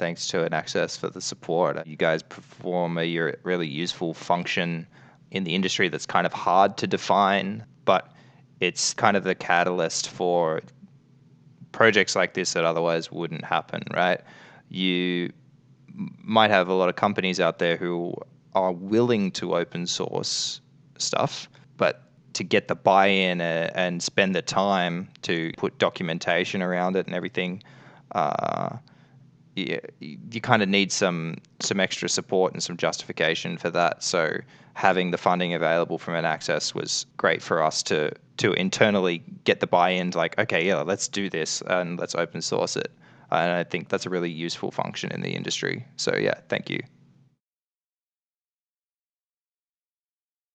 thanks to an access for the support. You guys perform a really useful function in the industry that's kind of hard to define, but it's kind of the catalyst for projects like this that otherwise wouldn't happen, right? You might have a lot of companies out there who are willing to open source stuff, but to get the buy-in uh, and spend the time to put documentation around it and everything, uh, you, you kind of need some some extra support and some justification for that. So having the funding available from an access was great for us to to internally get the buy-in. Like, okay, yeah, let's do this and let's open source it. And I think that's a really useful function in the industry. So yeah, thank you.